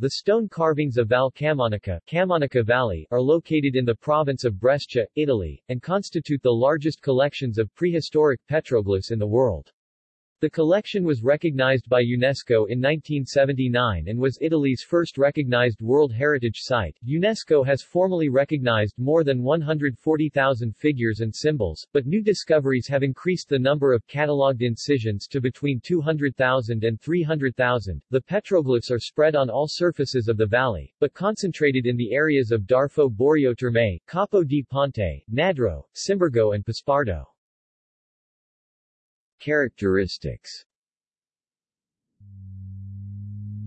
The stone carvings of Val Camonica, Camonica Valley are located in the province of Brescia, Italy, and constitute the largest collections of prehistoric petroglyphs in the world. The collection was recognized by UNESCO in 1979 and was Italy's first recognized World Heritage Site. UNESCO has formally recognized more than 140,000 figures and symbols, but new discoveries have increased the number of catalogued incisions to between 200,000 and 300,000. The petroglyphs are spread on all surfaces of the valley, but concentrated in the areas of Darfo Boario Terme, Capo di Ponte, Nadro, Cimbergo and Paspardo. Characteristics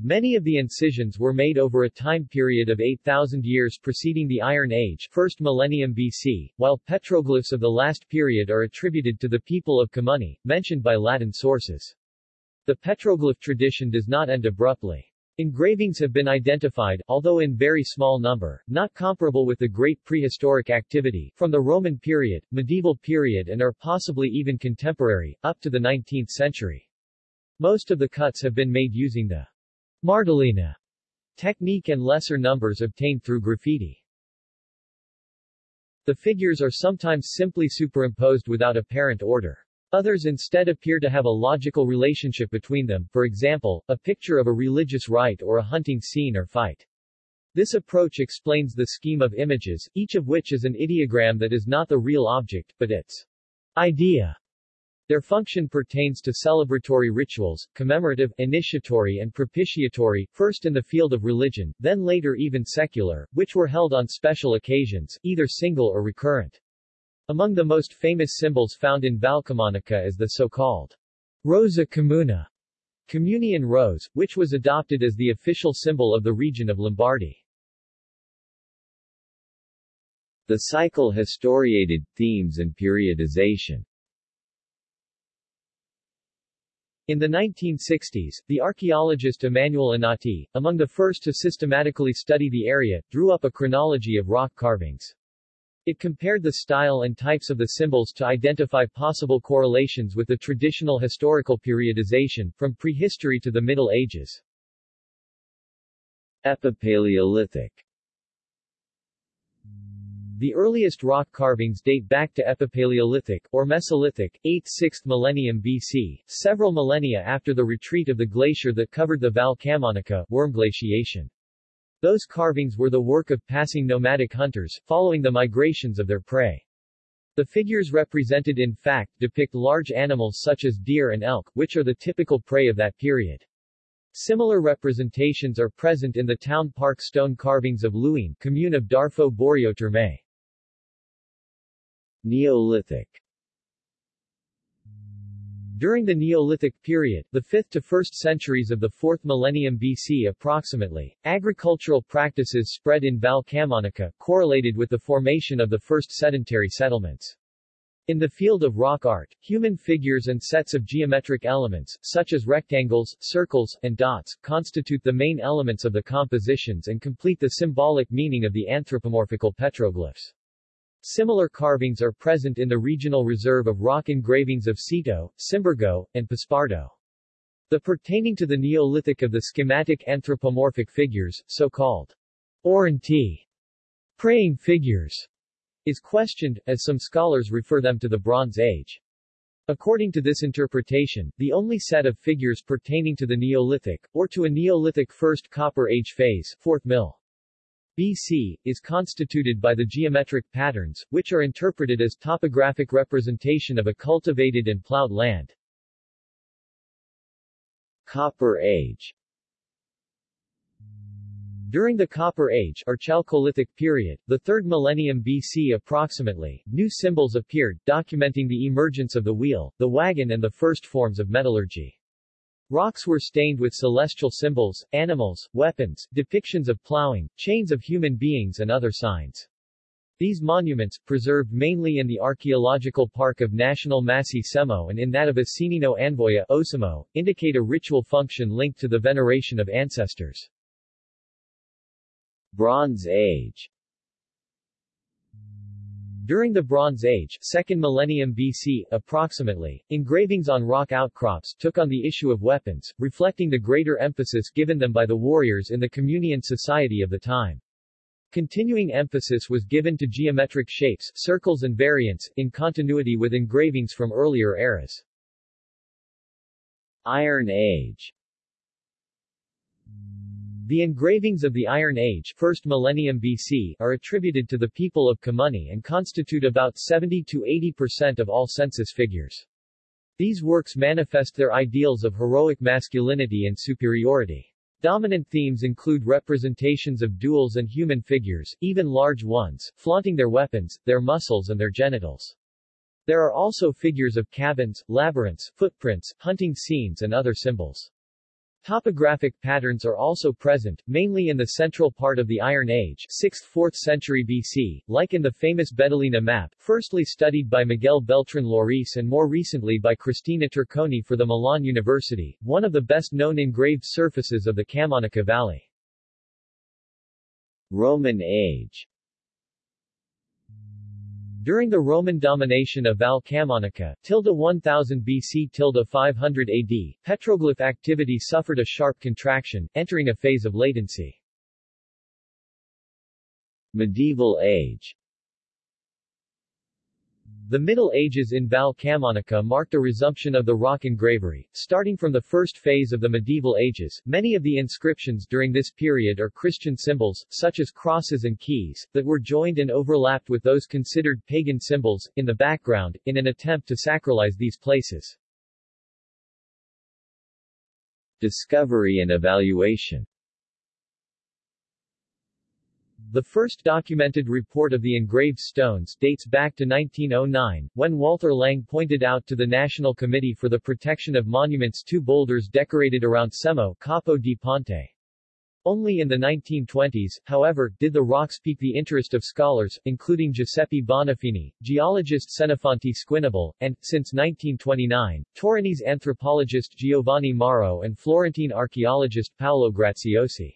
Many of the incisions were made over a time period of 8,000 years preceding the Iron Age, first millennium BC, while petroglyphs of the last period are attributed to the people of Camunni, mentioned by Latin sources. The petroglyph tradition does not end abruptly. Engravings have been identified, although in very small number, not comparable with the great prehistoric activity, from the Roman period, medieval period and are possibly even contemporary, up to the 19th century. Most of the cuts have been made using the Martellina technique and lesser numbers obtained through graffiti. The figures are sometimes simply superimposed without apparent order. Others instead appear to have a logical relationship between them, for example, a picture of a religious rite or a hunting scene or fight. This approach explains the scheme of images, each of which is an ideogram that is not the real object, but its idea. Their function pertains to celebratory rituals, commemorative, initiatory and propitiatory, first in the field of religion, then later even secular, which were held on special occasions, either single or recurrent. Among the most famous symbols found in Valcamonica is the so-called Rosa Camuna, Camunian Rose, which was adopted as the official symbol of the region of Lombardy. The cycle historiated, themes and periodization In the 1960s, the archaeologist Emanuele Anati, among the first to systematically study the area, drew up a chronology of rock carvings. It compared the style and types of the symbols to identify possible correlations with the traditional historical periodization, from prehistory to the Middle Ages. Epipaleolithic The earliest rock carvings date back to Epipaleolithic, or Mesolithic, 8th-6th millennium BC, several millennia after the retreat of the glacier that covered the Val Camonica Würm glaciation. Those carvings were the work of passing nomadic hunters, following the migrations of their prey. The figures represented in fact depict large animals such as deer and elk, which are the typical prey of that period. Similar representations are present in the town park stone carvings of Luine, commune of Darfo Boario Terme. Neolithic during the Neolithic period, the 5th to 1st centuries of the 4th millennium BC approximately, agricultural practices spread in Val Camonica, correlated with the formation of the first sedentary settlements. In the field of rock art, human figures and sets of geometric elements, such as rectangles, circles, and dots, constitute the main elements of the compositions and complete the symbolic meaning of the anthropomorphical petroglyphs. Similar carvings are present in the regional reserve of rock engravings of Ceto, Cimbergo, and Paspardo. The pertaining to the Neolithic of the schematic anthropomorphic figures, so-called oranti, praying figures, is questioned, as some scholars refer them to the Bronze Age. According to this interpretation, the only set of figures pertaining to the Neolithic, or to a Neolithic First Copper Age phase 4th mill. BC, is constituted by the geometric patterns, which are interpreted as topographic representation of a cultivated and plowed land. Copper Age During the Copper Age or Chalcolithic period, the 3rd millennium BC approximately, new symbols appeared, documenting the emergence of the wheel, the wagon and the first forms of metallurgy. Rocks were stained with celestial symbols, animals, weapons, depictions of plowing, chains of human beings and other signs. These monuments, preserved mainly in the archaeological park of National Masi Semo and in that of Asinino Anvoya Ossimo, indicate a ritual function linked to the veneration of ancestors. Bronze Age During the Bronze Age, 2nd millennium BC, approximately, engravings on rock outcrops took on the issue of weapons, reflecting the greater emphasis given them by the warriors in the Camunian society of the time. Continuing emphasis was given to geometric shapes, circles and variants, in continuity with engravings from earlier eras. Iron Age The engravings of the Iron Age 1st millennium BC are attributed to the people of Camunni and constitute about 70 to 80% of all census figures. These works manifest their ideals of heroic masculinity and superiority. Dominant themes include representations of duels and human figures, even large ones, flaunting their weapons, their muscles and their genitals. There are also figures of cabins, labyrinths, footprints, hunting scenes and other symbols. Topographic patterns are also present, mainly in the central part of the Iron Age 6th-4th century BC, like in the famous Bedelina map, firstly studied by Miguel Beltran Lloris and more recently by Cristina Turconi for the Milan University, one of the best-known engraved surfaces of the Camonica Valley. Roman Age During the Roman domination of Val Camonica, tilde 1000 BC tilde 500 AD, petroglyph activity suffered a sharp contraction, entering a phase of latency. Medieval Age The Middle Ages in Val Camonica marked a resumption of the rock engravery. Starting from the first phase of the medieval ages, many of the inscriptions during this period are Christian symbols, such as crosses and keys, that were joined and overlapped with those considered pagan symbols, in the background, in an attempt to sacralize these places. Discovery and evaluation The first documented report of the engraved stones dates back to 1909, when Walter Laeng pointed out to the National Committee for the Protection of Monuments two boulders decorated around Cemmo Capo di Ponte. Only in the 1920s, however, did the rocks pique the interest of scholars, including Giuseppe Bonafini, geologist Senofonte Squinabol, and, since 1929, Torinese anthropologist Giovanni Marro and Florentine archaeologist Paolo Graziosi.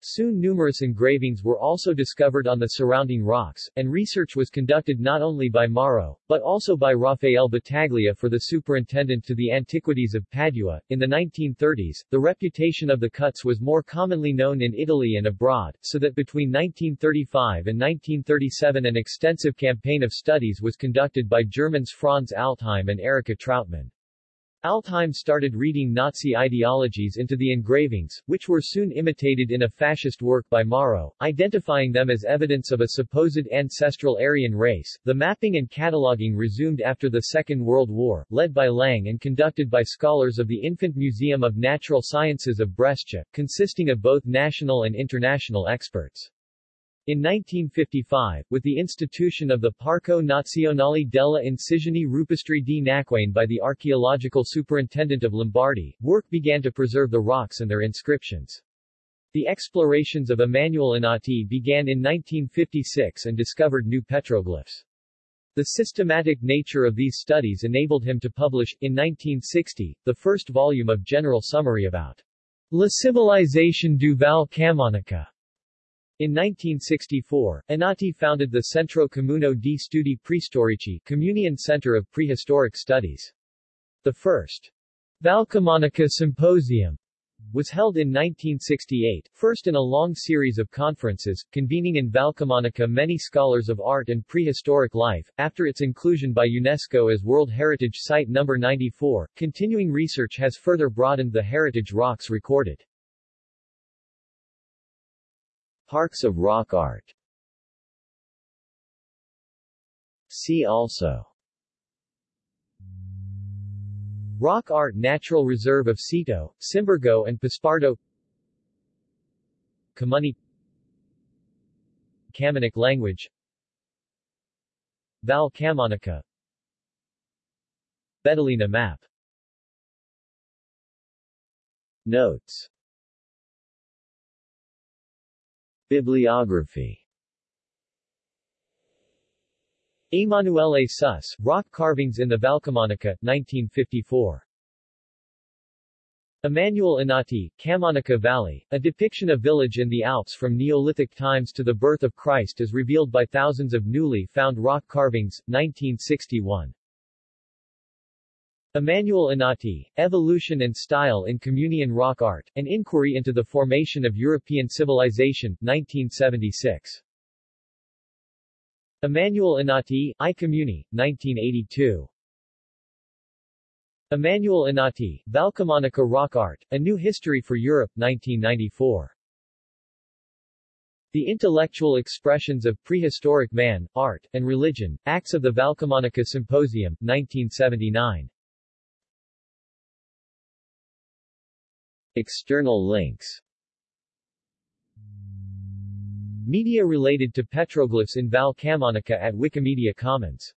Soon numerous engravings were also discovered on the surrounding rocks, and research was conducted not only by Marro, but also by Rafael Battaglia for the superintendent to the antiquities of Padua. In the 1930s, the reputation of the cuts was more commonly known in Italy and abroad, so that between 1935 and 1937 an extensive campaign of studies was conducted by Germans Franz Altheim and Erika Trautmann. Altheim started reading Nazi ideologies into the engravings, which were soon imitated in a fascist work by Marro, identifying them as evidence of a supposed ancestral Aryan race. The mapping and cataloging resumed after the Second World War, led by Laeng and conducted by scholars of the Infant Museum of Natural Sciences of Brescia, consisting of both national and international experts. In 1955, with the institution of the Parco Nazionale della Incisioni Rupestri di Naquane by the archaeological superintendent of Lombardy, work began to preserve the rocks and their inscriptions. The explorations of Emanuele Anati began in 1956 and discovered new petroglyphs. The systematic nature of these studies enabled him to publish, in 1960, the first volume of General Summary about La Civilisation du Val Camonica. In 1964, Anati founded the Centro Camuno di Studi Preistorici Camunian Center of Prehistoric Studies. The first Valcamonica Symposium was held in 1968, first in a long series of conferences, convening in Valcamonica many scholars of art and prehistoric life. After its inclusion by UNESCO as World Heritage Site No. 94, continuing research has further broadened the heritage rocks recorded. Parks of rock art. See also. Rock Art Natural Reserve of Ceto, Cimbergo and Paspardo Camunni Camunic language. Val Camonica Bedelina map. Notes Bibliography Emanuele Süss, Rock Carvings in the Valcamonica, 1954. Emanuel Anati, Camonica Valley, a depiction of village in the Alps from Neolithic times to the birth of Christ as revealed by thousands of newly found rock carvings, 1961. Emanuel Anati, Evolution and Style in Camunian Rock Art, An Inquiry into the Formation of European Civilization, 1976. Emanuel Anati, I Camuni, 1982. Emanuel Anati, Valcamonica Rock Art, A New History for Europe, 1994. The Intellectual Expressions of Prehistoric Man, Art, and Religion, Acts of the Valcamonica Symposium, 1979. External links. Media related to petroglyphs in Val Camonica at Wikimedia Commons